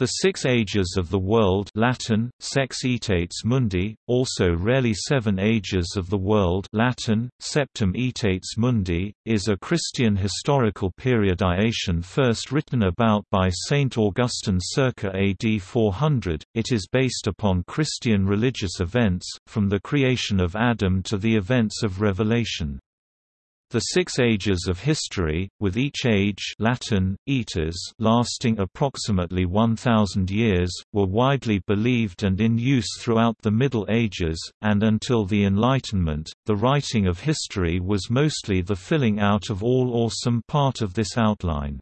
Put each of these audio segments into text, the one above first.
The Six Ages of the World Latin, Sex Aetates Mundi, also rarely Seven Ages of the World Latin, Septem Aetates Mundi, is a Christian historical periodization first written about by Saint Augustine circa AD 400. It is based upon Christian religious events, from the creation of Adam to the events of Revelation. The six ages of history, with each age Latin, aetas lasting approximately 1,000 years, were widely believed and in use throughout the Middle Ages, and until the Enlightenment, the writing of history was mostly the filling out of all or some part of this outline.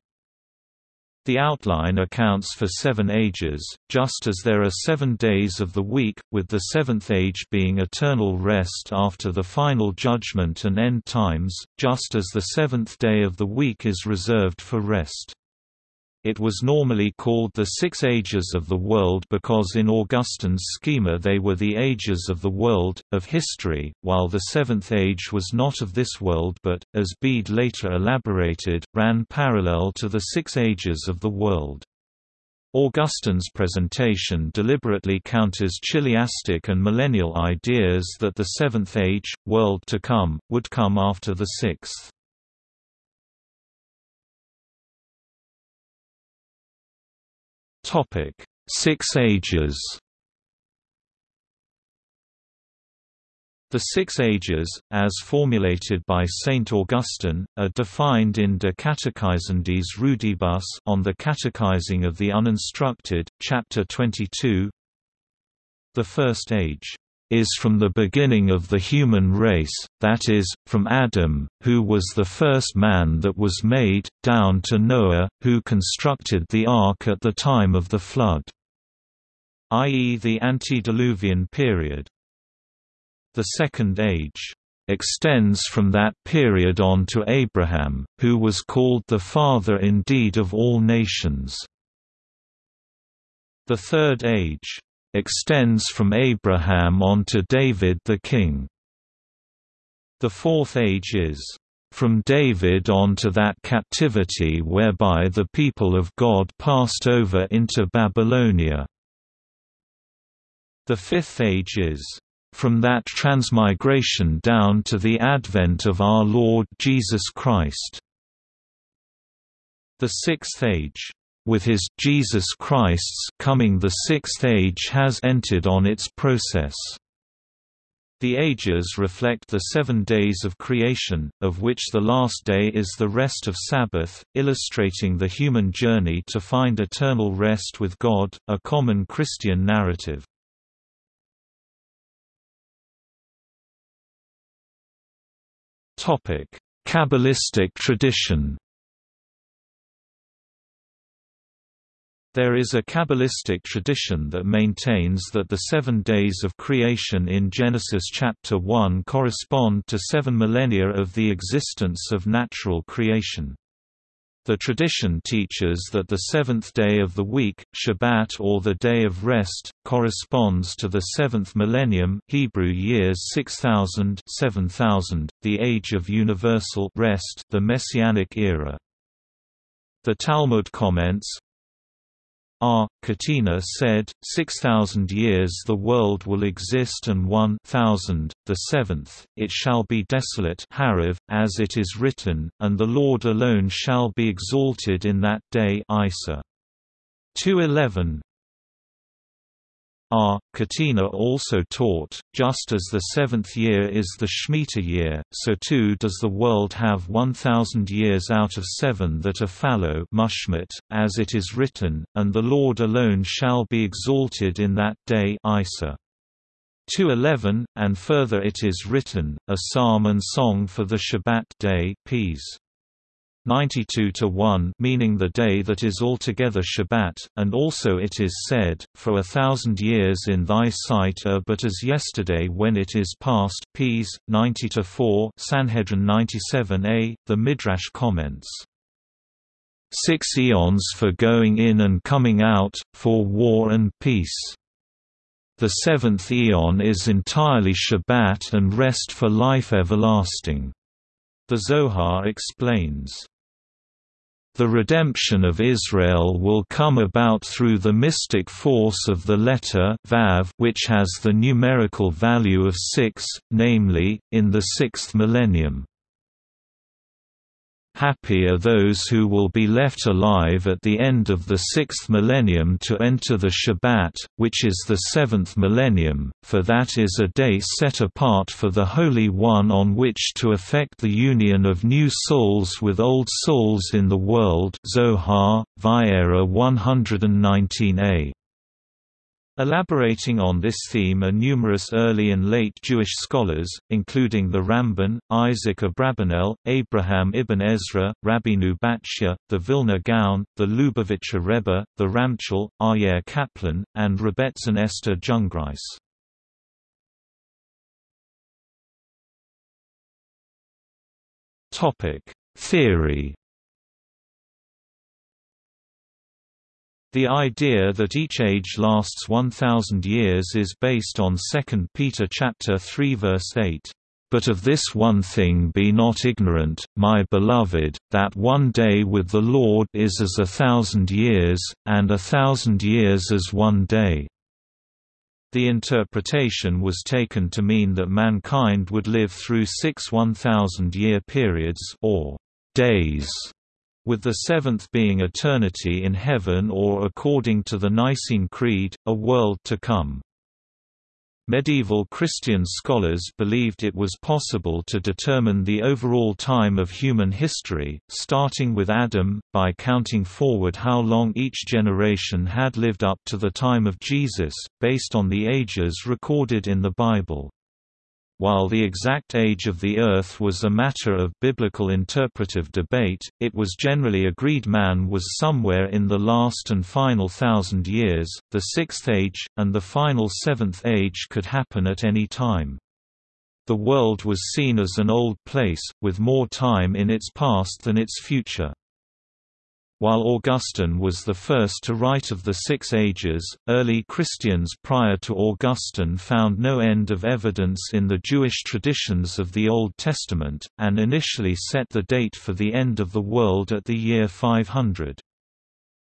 The outline accounts for seven ages, just as there are seven days of the week, with the seventh age being eternal rest after the final judgment and end times, just as the seventh day of the week is reserved for rest. It was normally called the Six Ages of the World because in Augustine's schema they were the ages of the world, of history, while the Seventh Age was not of this world but, as Bede later elaborated, ran parallel to the Six Ages of the world. Augustine's presentation deliberately counters chiliastic and millennial ideas that the Seventh Age, world to come, would come after the Sixth. Topic: Six Ages. The Six Ages, as formulated by Saint Augustine, are defined in De Catechizandis Rudibus on the Catechizing of the Uninstructed, chapter 22. The First Age is from the beginning of the human race, that is, from Adam, who was the first man that was made, down to Noah, who constructed the ark at the time of the flood, i.e. the antediluvian period. The Second Age extends from that period on to Abraham, who was called the father indeed of all nations. The Third Age extends from Abraham on to David the king. The fourth age is from David on to that captivity whereby the people of God passed over into Babylonia. The fifth age is from that transmigration down to the advent of our Lord Jesus Christ. The sixth age with his Jesus Christ's coming the sixth age has entered on its process. The ages reflect the seven days of creation, of which the last day is the rest of Sabbath, illustrating the human journey to find eternal rest with God, a common Christian narrative. Kabbalistic tradition There is a Kabbalistic tradition that maintains that the seven days of creation in Genesis chapter 1 correspond to seven millennia of the existence of natural creation. The tradition teaches that the seventh day of the week, Shabbat or the Day of Rest, corresponds to the seventh millennium Hebrew years 6000 7000, the age of universal rest the Messianic era. The Talmud comments, R. Katina said, 6,000 years the world will exist and one thousand, the seventh, it shall be desolate Hariv, as it is written, and the Lord alone shall be exalted in that day Isa. 211 R. Katina also taught, just as the seventh year is the Shemitah year, so too does the world have one thousand years out of seven that are fallow mushmit, as it is written, and the Lord alone shall be exalted in that day Isa. 211, and further it is written, a psalm and song for the Shabbat day Ps. 92 to 1 meaning the day that is altogether Shabbat, and also it is said, For a thousand years in thy sight are but as yesterday when it is past Ps. 90 to 4 Sanhedrin 97a, the Midrash comments. Six eons for going in and coming out, for war and peace. The seventh eon is entirely Shabbat and rest for life everlasting. The Zohar explains The redemption of Israel will come about through the mystic force of the letter Vav which has the numerical value of 6, namely, in the sixth millennium. Happy are those who will be left alive at the end of the sixth millennium to enter the Shabbat, which is the seventh millennium, for that is a day set apart for the Holy One on which to effect the union of new souls with old souls in the world Zohar, Vayera 119a. Elaborating on this theme are numerous early and late Jewish scholars, including the Ramban, Isaac Abravanel, Abraham ibn Ezra, Rabbeinu Bachya, the Vilna Gaon, the Lubavitcher Rebbe, the Ramchal, Aryeh Kaplan, and Rebbetzin Esther Jungreis. Theory The idea that each age lasts 1000 years is based on 2 Peter chapter 3 verse 8. But of this one thing be not ignorant, my beloved, that one day with the Lord is as a thousand years, and a thousand years as one day. The interpretation was taken to mean that mankind would live through six 1,000-year periods or days with the seventh being eternity in heaven or according to the Nicene Creed, a world to come. Medieval Christian scholars believed it was possible to determine the overall time of human history, starting with Adam, by counting forward how long each generation had lived up to the time of Jesus, based on the ages recorded in the Bible. While the exact age of the Earth was a matter of biblical interpretive debate, it was generally agreed man was somewhere in the last and final thousand years, the sixth age, and the final seventh age could happen at any time. The world was seen as an old place, with more time in its past than its future. While Augustine was the first to write of the Six Ages, early Christians prior to Augustine found no end of evidence in the Jewish traditions of the Old Testament, and initially set the date for the end of the world at the year 500.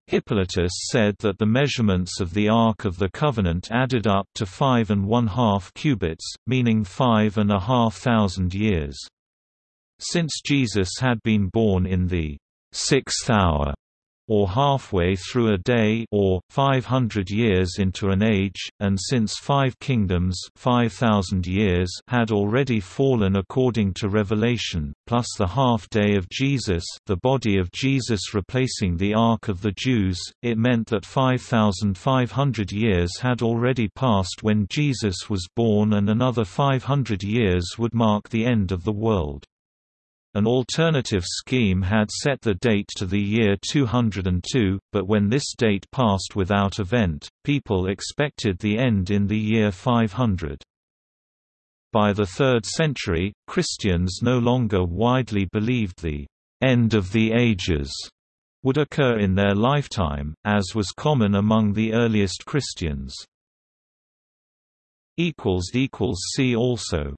Hippolytus said that the measurements of the Ark of the Covenant added up to five and one-half cubits, meaning five and a half thousand years. Since Jesus had been born in the sixth hour, or halfway through a day or, 500 years into an age, and since five kingdoms 5,000 years had already fallen according to Revelation, plus the half-day of Jesus the body of Jesus replacing the Ark of the Jews, it meant that 5,500 years had already passed when Jesus was born and another 500 years would mark the end of the world. An alternative scheme had set the date to the year 202, but when this date passed without event, people expected the end in the year 500. By the 3rd century, Christians no longer widely believed the end of the ages would occur in their lifetime, as was common among the earliest Christians. See also